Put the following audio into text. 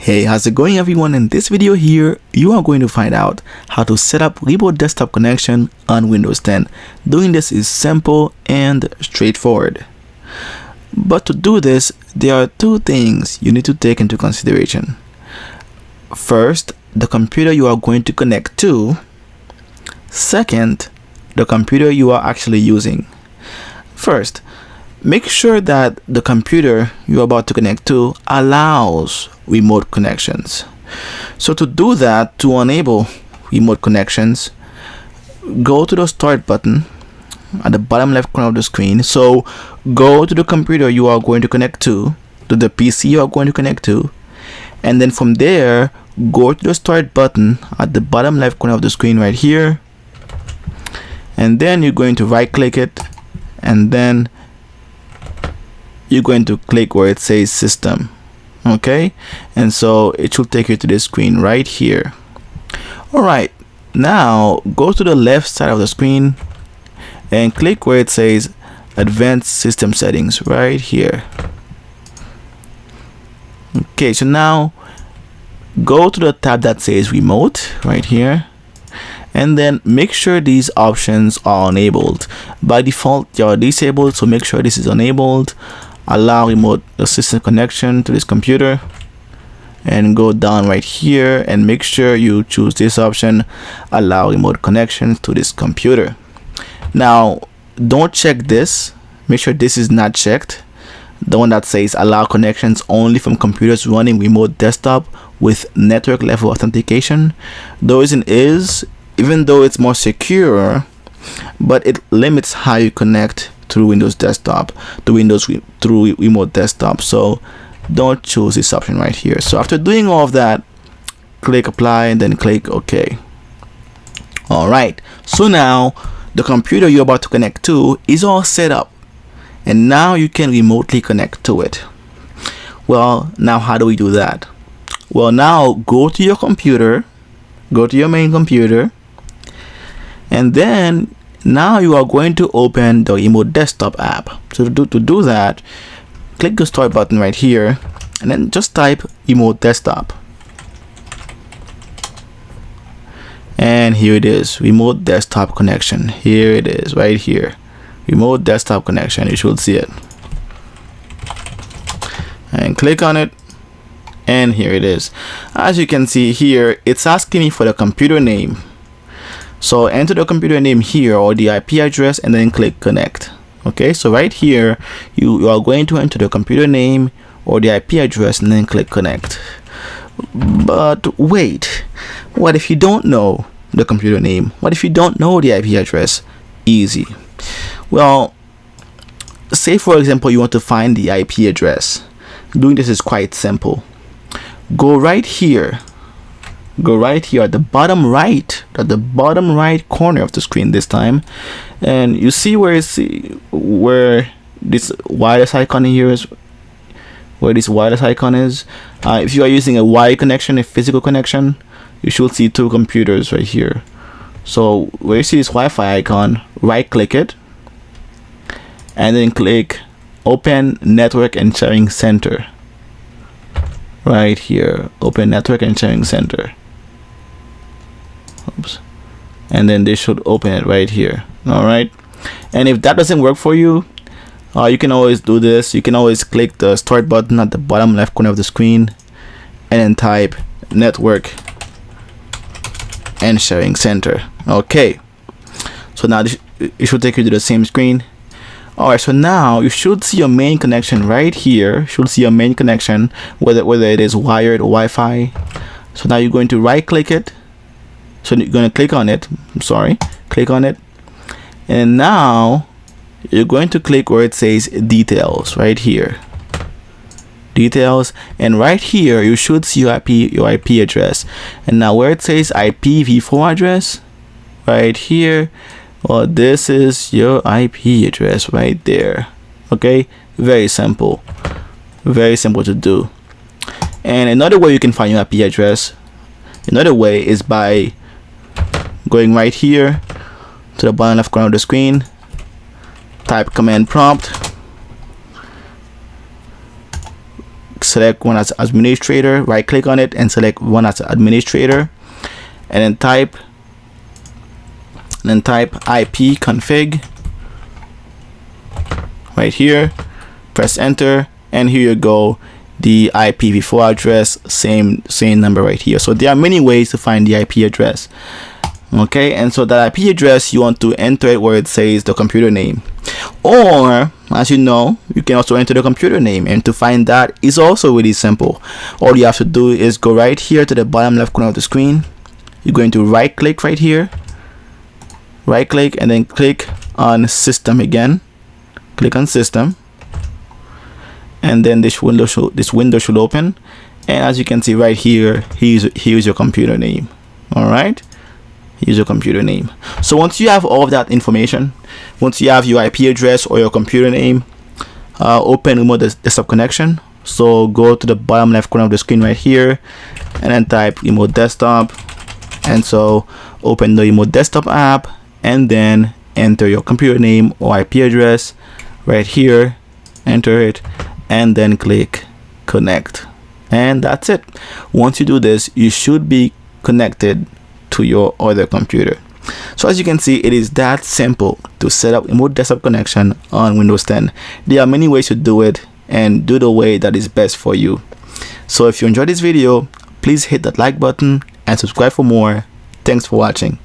Hey, how's it going everyone? In this video here, you are going to find out how to set up remote desktop connection on Windows 10. Doing this is simple and straightforward. But to do this, there are two things you need to take into consideration. First, the computer you are going to connect to. Second, the computer you are actually using. First, make sure that the computer you're about to connect to allows remote connections. So to do that, to enable remote connections, go to the start button at the bottom left corner of the screen. So go to the computer you are going to connect to, to the PC you are going to connect to, and then from there, go to the start button at the bottom left corner of the screen right here. And then you're going to right click it and then you're going to click where it says system okay? And so it should take you to this screen right here. All right now go to the left side of the screen and click where it says advanced system settings right here. Okay so now go to the tab that says remote right here and then make sure these options are enabled. By default they are disabled so make sure this is enabled allow remote assistant connection to this computer and go down right here and make sure you choose this option allow remote connection to this computer. Now don't check this. Make sure this is not checked. The one that says allow connections only from computers running remote desktop with network level authentication. The reason is even though it's more secure but it limits how you connect through Windows Desktop to Windows through remote desktop. So don't choose this option right here. So after doing all of that click apply and then click OK. Alright so now the computer you're about to connect to is all set up. And now you can remotely connect to it. Well now how do we do that? Well now go to your computer go to your main computer and then now you are going to open the remote desktop app. So to do, to do that click the start button right here and then just type remote desktop. And here it is remote desktop connection. Here it is right here. Remote desktop connection you should see it. And click on it and here it is. As you can see here it's asking me for the computer name so enter the computer name here or the IP address and then click connect. Okay so right here you, you are going to enter the computer name or the IP address and then click connect. But wait what if you don't know the computer name? What if you don't know the IP address? Easy. Well say for example you want to find the IP address. Doing this is quite simple. Go right here go right here at the bottom right at the bottom right corner of the screen this time. And you see where where this wireless icon here is where this wireless icon is. Uh, if you are using a wire connection a physical connection you should see two computers right here. So where you see this Wi-Fi icon right click it and then click open network and sharing center right here. Open network and sharing center. Oops. And then they should open it right here. All right. And if that doesn't work for you uh, you can always do this. You can always click the start button at the bottom left corner of the screen and then type network and sharing center. Okay. So now this, it should take you to the same screen alright so now you should see your main connection right here. You should see your main connection whether whether it is wired or Wi-Fi. So now you're going to right click it. So you're going to click on it. I'm sorry. Click on it. And now you're going to click where it says details right here. Details. And right here you should see your IP your IP address. And now where it says IPv4 address right here well this is your IP address right there. Okay? Very simple. Very simple to do. And another way you can find your IP address another way is by going right here to the bottom left corner of the screen type command prompt select one as administrator right click on it and select one as administrator and then type and then type IP config right here. Press enter and here you go. The IPv4 address same same number right here. So there are many ways to find the IP address okay? And so that IP address you want to enter it where it says the computer name. Or as you know you can also enter the computer name. And to find that is also really simple. All you have to do is go right here to the bottom left corner of the screen. You're going to right click right here right click and then click on system again. Click on system. And then this window should this window should open. And as you can see right here here's here's your computer name. All right here's your computer name. So once you have all of that information once you have your IP address or your computer name uh, open remote desktop connection. So go to the bottom left corner of the screen right here and then type remote desktop. And so open the remote desktop app and then enter your computer name or IP address right here. Enter it and then click connect. And that's it. Once you do this you should be connected to your other computer. So as you can see it is that simple to set up remote desktop connection on Windows 10 there are many ways to do it and do the way that is best for you. So if you enjoyed this video please hit that like button and subscribe for more. Thanks for watching